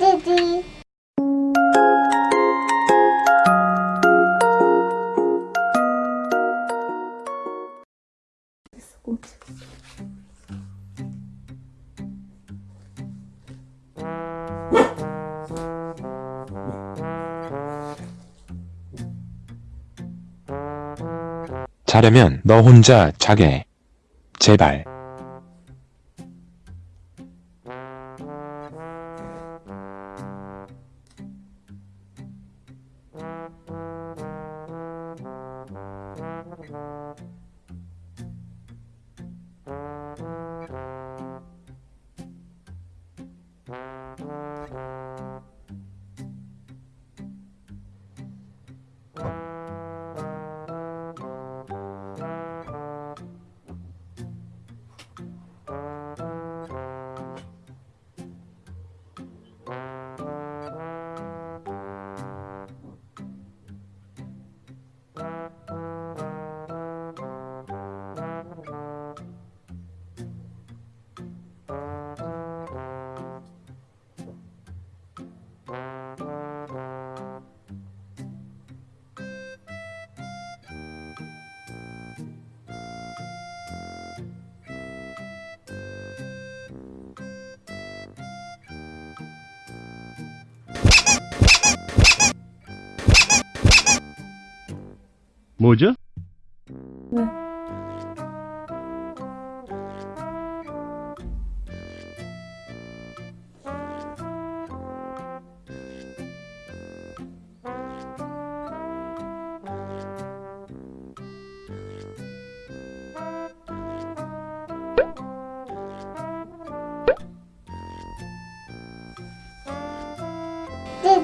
띠띠. 자려면 너 혼자 자게. 제발. 뭐죠? 왜?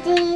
띠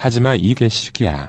하지마 이 개새끼야.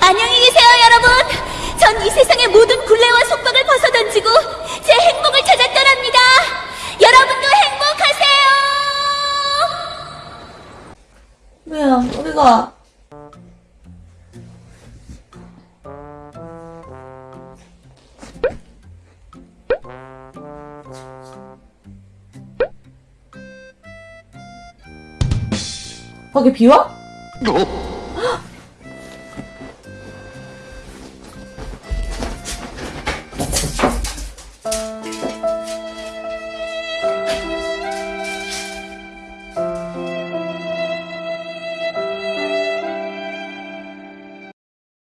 안녕히 계세요, 여러분. 전 이 세상의 모든 굴레와 속박을 벗어던지고 제 행복을 찾아 떠납니다. 여러분도 행복하세요. 뭐야, 우리가. 거기 비와?